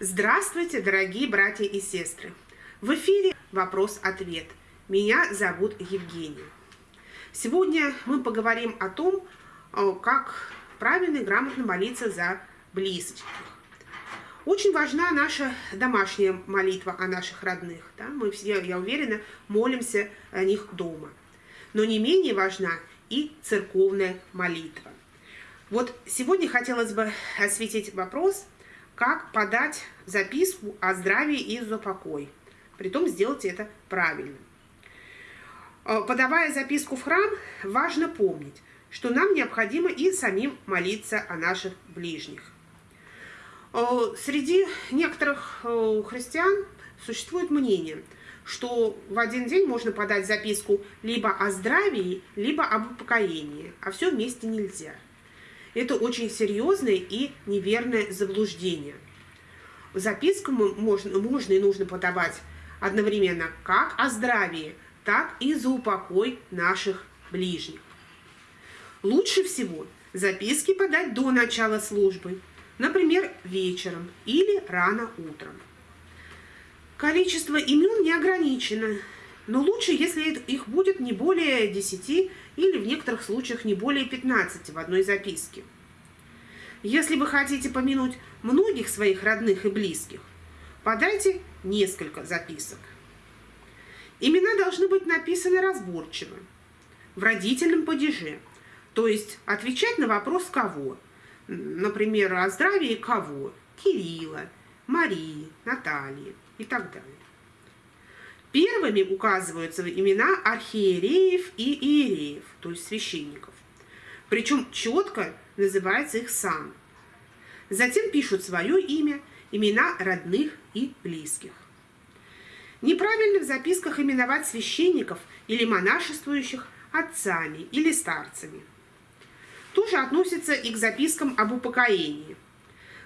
Здравствуйте, дорогие братья и сестры! В эфире «Вопрос-ответ». Меня зовут Евгения. Сегодня мы поговорим о том, э, как правильно и грамотно молиться за близких. Очень важна наша домашняя молитва о наших родных. Да? Мы все, я уверена, молимся о них дома. Но не менее важна и церковная молитва. Вот сегодня хотелось бы осветить вопрос, как подать записку о здравии и за покой. Притом сделать это правильно. Э, подавая записку в храм, важно помнить, что нам необходимо и самим молиться о наших ближних. Э, среди некоторых э, христиан существует мнение, что в один день можно подать записку либо о здравии, либо об упокоении, а все вместе нельзя. Это очень серьезное и неверное заблуждение. Записку можно, можно и нужно подавать одновременно как о здравии, так и за упокой наших ближних. Лучше всего записки подать до начала службы, например, вечером или рано утром. Количество имен не ограничено, но лучше, если их будет не более 10 или в некоторых случаях не более 15 в одной записке. Если вы хотите помянуть многих своих родных и близких, подайте несколько записок. Имена должны быть написаны разборчиво, в родительном падеже, то есть отвечать на вопрос «кого?», например, о здравии кого? Кирилла, Марии, Натальи и так далее. Первыми указываются имена архиереев и иереев, то есть священников. Причем четко называется их сан. Затем пишут свое имя, имена родных и близких. Неправильно в записках именовать священников или монашествующих отцами или старцами – тоже относится и к запискам об упокоении.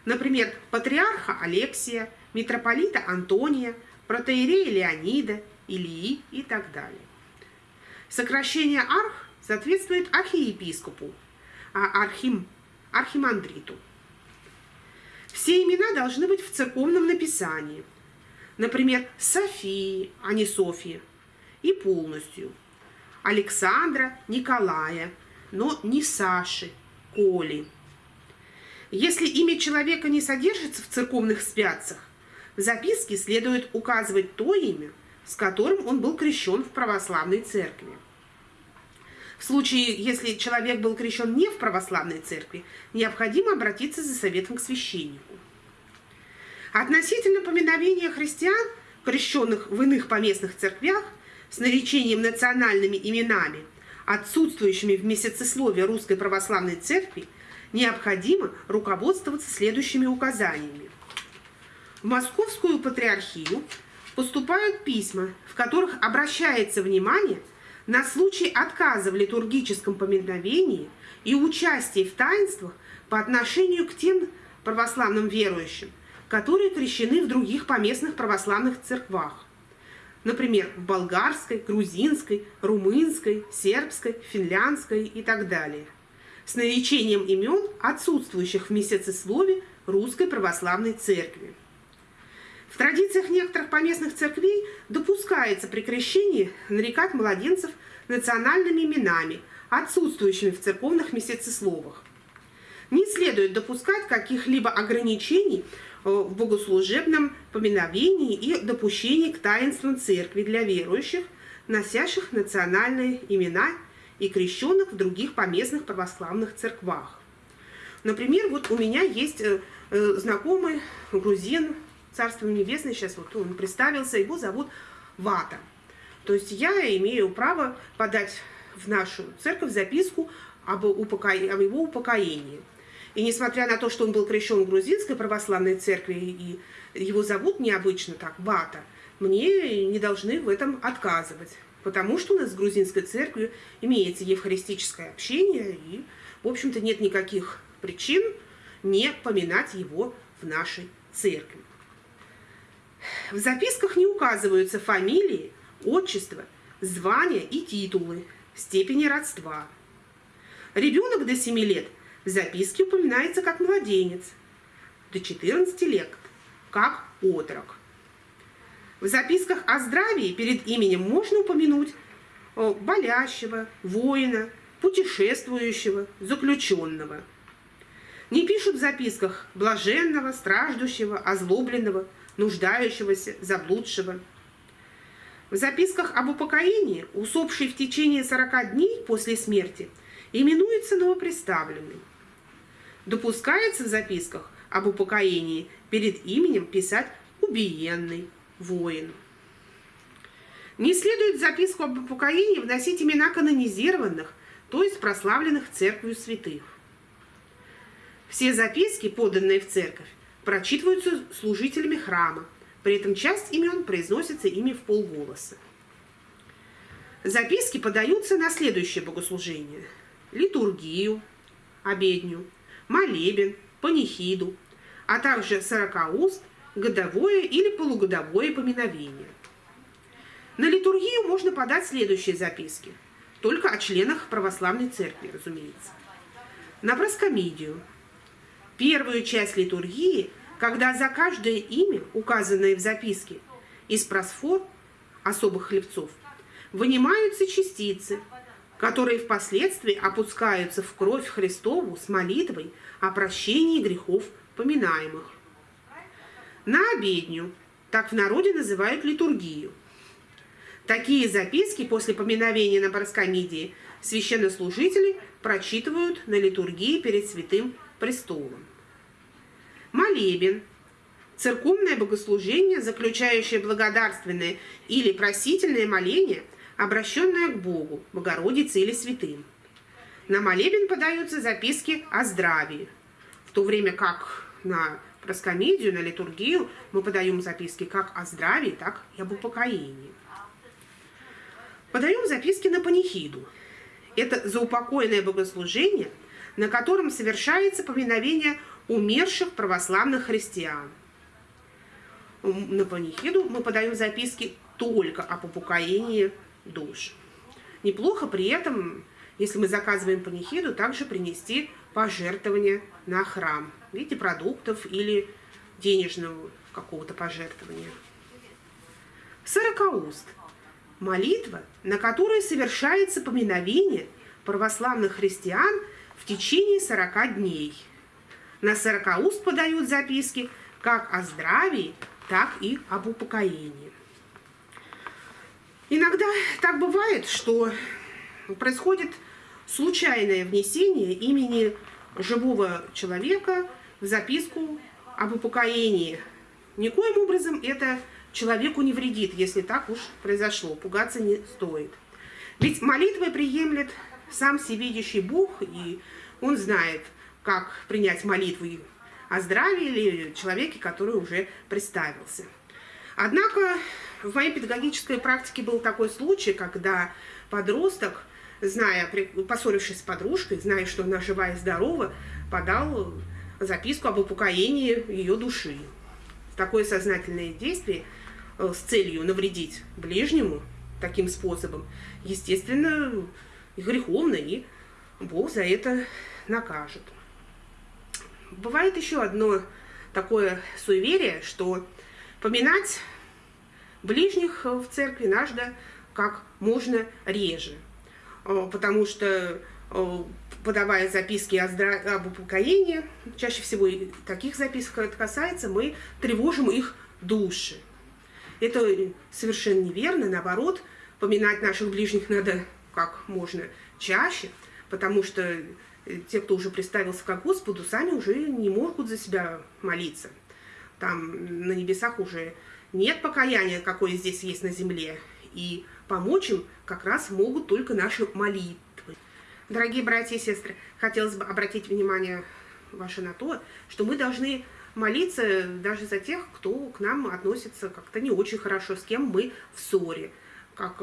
Например, патриарха Алексия, митрополита Антония, протеерея Леонида, Илии и так далее. Сокращение арх соответствует архиепископу, а архим – архимандриту. Все имена должны быть в церковном написании. Например, Софии, а не Софии, и полностью. Александра, Николая, но не Саши, Коли. Если имя человека не содержится в церковных святцах, в записке следует указывать то имя, с которым он был крещен в православной церкви. В случае, если человек был крещен не в православной церкви, необходимо обратиться за советом к священнику. Относительно поминовения христиан, крещенных в иных поместных церквях, с наречением национальными именами, отсутствующими в месяцесловии Русской Православной Церкви, необходимо руководствоваться следующими указаниями. В Московскую Патриархию поступают письма, в которых обращается внимание на случай отказа в литургическом поминовении и участии в таинствах по отношению к тем православным верующим, которые крещены в других поместных православных церквах например, в болгарской, грузинской, румынской, сербской, финляндской и так далее, с наречением имен, отсутствующих в месяцеслове Русской Православной Церкви. В традициях некоторых поместных церквей допускается при крещении нарекать младенцев национальными именами, отсутствующими в церковных месяцесловах. Не следует допускать каких-либо ограничений Э, в богослужебном поминовении и допущении к таинствам церкви для верующих, носящих национальные имена и крещенных в других поместных православных церквах. Например, вот у меня есть э, э, знакомый грузин, Царство Небесное, сейчас вот он представился, его зовут Вата. То есть я имею право подать в нашу церковь записку об, упоко... об его упокоении. И несмотря на то, что он был крещен в грузинской православной церкви, и его зовут необычно так, Бата, мне не должны в этом отказывать. Потому что у нас с грузинской церковью имеется евхаристическое общение, и, в общем-то, нет никаких причин не поминать его в нашей церкви. В записках не указываются фамилии, отчество, звания и титулы, степени родства. Ребенок до 7 лет – в записке упоминается как младенец до 14 лет. как отрок. В записках о здравии перед именем можно упомянуть болящего, воина, путешествующего, заключенного. Не пишут в записках блаженного, страждущего, озлобленного, нуждающегося, заблудшего. В записках об упокоении, усопший в течение 40 дней после смерти, именуется новоприставленный. Допускается в записках об упокоении перед именем писать убиенный, воин. Не следует в записку об упокоении вносить имена канонизированных, то есть прославленных церковью святых. Все записки, поданные в церковь, прочитываются служителями храма, при этом часть имен произносится ими в полголоса. Записки подаются на следующее богослужение. Литургию, обедню, молебен, панихиду, а также сорокауст, годовое или полугодовое поминовение. На литургию можно подать следующие записки, только о членах православной церкви, разумеется. На проскомидию. Первую часть литургии, когда за каждое имя, указанное в записке, из просфор особых хлебцов, вынимаются частицы, которые впоследствии опускаются в кровь Христову с молитвой о прощении грехов поминаемых. На обедню, так в народе называют литургию. Такие записки после поминовения на Параскомидии священнослужители прочитывают на литургии перед святым престолом. Молебен – церковное богослужение, заключающее благодарственное или просительное моление, обращенное к Богу, Богородице или святым. На молебен подаются записки о здравии, в то время как на проскомедию, на литургию мы подаем записки как о здравии, так и об упокоении. Подаем записки на панихиду. Это заупокойное богослужение, на котором совершается поминовение умерших православных христиан. На панихиду мы подаем записки только об упокоении душ. Неплохо при этом, если мы заказываем панихиду, также принести пожертвования на храм в виде продуктов или денежного какого-то пожертвования. Сорокауст – молитва, на которой совершается поминовение православных христиан в течение 40 дней. На сорокауст подают записки как о здравии, так и об упокоении. Иногда так бывает, что происходит случайное внесение имени живого человека в записку об упокоении. Никоим образом это человеку не вредит, если так уж произошло. Пугаться не стоит. Ведь молитвой приемлет сам всевидящий Бог, и Он знает, как принять молитву о здравии или человеке, который уже представился. Однако в моей педагогической практике был такой случай, когда подросток зная, поссорившись с подружкой, зная, что она жива и здорова, подал записку об упокоении ее души. Такое сознательное действие э, с целью навредить ближнему таким способом, естественно, греховно, и Бог за это накажет. Бывает еще одно такое суеверие, что поминать ближних в церкви надо как можно реже. Э, потому что э, подавая записки о здра... об упокоении, чаще всего и таких записок это касается, мы тревожим их души. Это совершенно неверно, наоборот, поминать наших ближних надо как можно чаще, потому что э, те, кто уже представился как Господу, сами уже не могут за себя молиться. Там на небесах уже нет покаяния, какое здесь есть на земле, и помочь им как раз могут только наши молитвы. Дорогие братья и сестры, хотелось бы обратить внимание ваше на то, что мы должны молиться даже за тех, кто к нам относится как-то не очень хорошо, с кем мы в ссоре, как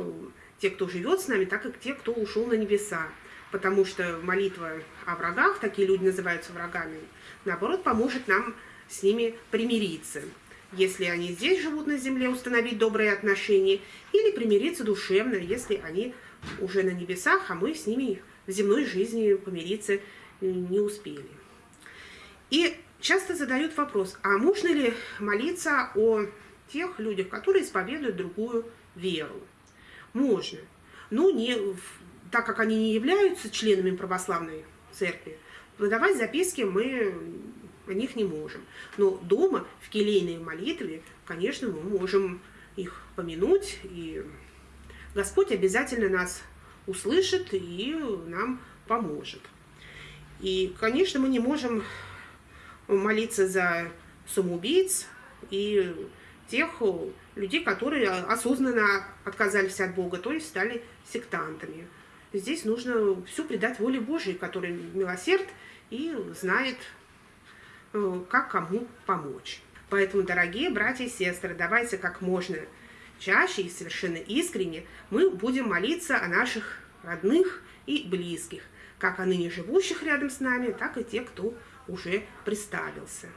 те, кто живет с нами, так и те, кто ушел на небеса. Потому что молитва о врагах, такие люди называются врагами, наоборот, поможет нам с ними примириться если они здесь живут на земле, установить добрые отношения, или примириться душевно, если они уже на небесах, а мы с ними в земной жизни помириться не успели. И Часто задают вопрос, а можно ли молиться о тех людях, которые исповедуют другую веру? Можно. Но не, так как они не являются членами православной церкви, выдавать записки мы о них не можем. Но дома в келейной молитве, конечно, мы можем их помянуть, и Господь обязательно нас услышит и нам поможет. И, конечно, мы не можем молиться за самоубийц и тех людей, которые осознанно отказались от Бога, то есть стали сектантами. Здесь нужно все предать воле Божией, который милосерд и знает, э, как кому помочь. Поэтому, дорогие братья и сестры, давайте как можно чаще и совершенно искренне мы будем молиться о наших родных и близких, как о ныне живущих рядом с нами, так и те, кто уже представился.